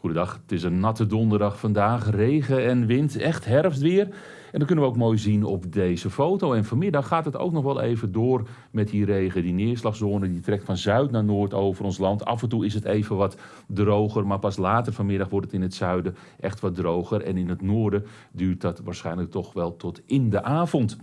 Goedendag, het is een natte donderdag vandaag. Regen en wind, echt herfstweer. En dat kunnen we ook mooi zien op deze foto. En vanmiddag gaat het ook nog wel even door met die regen. Die neerslagzone die trekt van zuid naar noord over ons land. Af en toe is het even wat droger, maar pas later vanmiddag wordt het in het zuiden echt wat droger. En in het noorden duurt dat waarschijnlijk toch wel tot in de avond.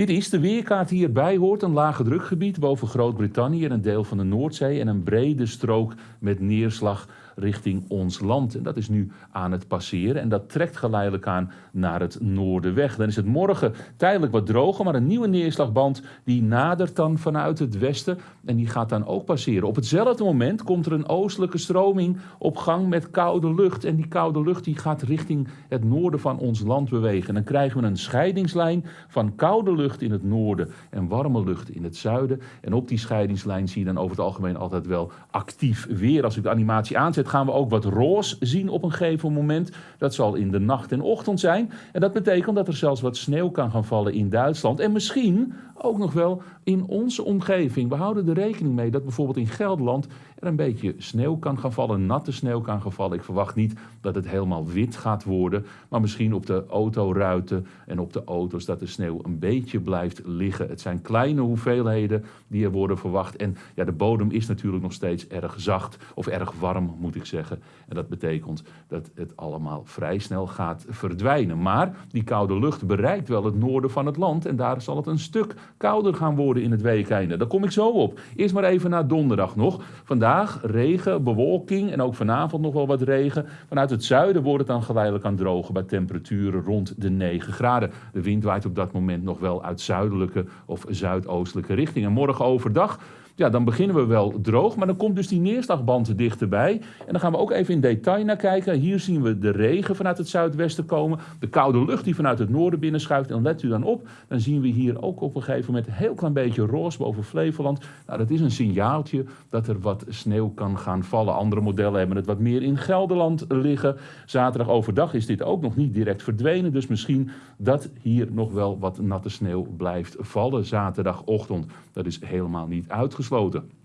Dit is de weerkaart die hierbij hoort. Een lage drukgebied boven Groot-Brittannië en een deel van de Noordzee. En een brede strook met neerslag richting ons land. En dat is nu aan het passeren en dat trekt geleidelijk aan naar het noorden weg. Dan is het morgen tijdelijk wat droger, maar een nieuwe neerslagband die nadert dan vanuit het westen en die gaat dan ook passeren. Op hetzelfde moment komt er een oostelijke stroming op gang met koude lucht en die koude lucht die gaat richting het noorden van ons land bewegen. En dan krijgen we een scheidingslijn van koude lucht in het noorden en warme lucht in het zuiden. En op die scheidingslijn zie je dan over het algemeen altijd wel actief weer. Als ik de animatie aanzet, gaan we ook wat roos zien op een gegeven moment. Dat zal in de nacht en ochtend zijn. En dat betekent dat er zelfs wat sneeuw kan gaan vallen in Duitsland. En misschien ook nog wel in onze omgeving. We houden er rekening mee dat bijvoorbeeld in Gelderland er een beetje sneeuw kan gaan vallen, natte sneeuw kan gaan vallen. Ik verwacht niet dat het helemaal wit gaat worden, maar misschien op de autoruiten en op de auto's dat de sneeuw een beetje blijft liggen. Het zijn kleine hoeveelheden die er worden verwacht. En ja, de bodem is natuurlijk nog steeds erg zacht of erg warm, moet ik zeggen. En dat betekent dat het allemaal vrij snel gaat verdwijnen. Maar die koude lucht bereikt wel het noorden van het land en daar zal het een stuk kouder gaan worden in het weekeinde. Daar kom ik zo op. Eerst maar even naar donderdag nog. Vandaag regen, bewolking en ook vanavond nog wel wat regen. Vanuit het zuiden wordt het dan geleidelijk aan drogen bij temperaturen rond de 9 graden. De wind waait op dat moment nog wel uit zuidelijke of zuidoostelijke richting. En morgen overdag ja, dan beginnen we wel droog, maar dan komt dus die neerslagband dichterbij. En dan gaan we ook even in detail naar kijken. Hier zien we de regen vanuit het zuidwesten komen, de koude lucht die vanuit het noorden binnenschuift. En let u dan op, dan zien we hier ook op een gegeven moment een heel klein beetje roze boven Flevoland. Nou, dat is een signaaltje dat er wat sneeuw kan gaan vallen. Andere modellen hebben het wat meer in Gelderland liggen. Zaterdag overdag is dit ook nog niet direct verdwenen, dus misschien dat hier nog wel wat natte sneeuw blijft vallen zaterdagochtend. Dat is helemaal niet uitgesloten gesloten.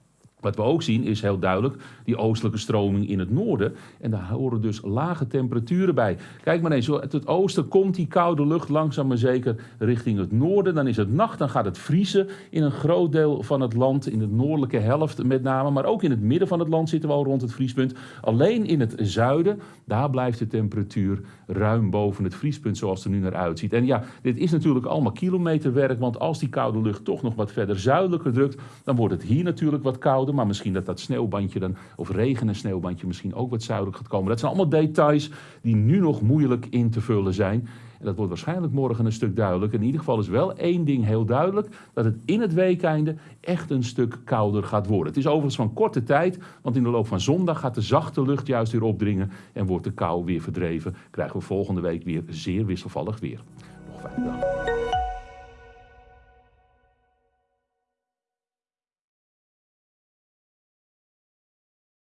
Wat we ook zien is heel duidelijk die oostelijke stroming in het noorden. En daar horen dus lage temperaturen bij. Kijk maar eens, uit het oosten komt die koude lucht langzaam maar zeker richting het noorden. Dan is het nacht, dan gaat het vriezen in een groot deel van het land. In de noordelijke helft met name, maar ook in het midden van het land zitten we al rond het vriespunt. Alleen in het zuiden, daar blijft de temperatuur ruim boven het vriespunt zoals het er nu naar uitziet. En ja, dit is natuurlijk allemaal kilometerwerk, want als die koude lucht toch nog wat verder zuidelijker drukt, dan wordt het hier natuurlijk wat kouder maar misschien dat dat sneeuwbandje dan, of regen en sneeuwbandje misschien ook wat zuidelijk gaat komen. Dat zijn allemaal details die nu nog moeilijk in te vullen zijn. En dat wordt waarschijnlijk morgen een stuk duidelijk. In ieder geval is wel één ding heel duidelijk: dat het in het weekeinde echt een stuk kouder gaat worden. Het is overigens van korte tijd, want in de loop van zondag gaat de zachte lucht juist weer opdringen en wordt de kou weer verdreven. Krijgen we volgende week weer zeer wisselvallig weer. Nog fijne dag.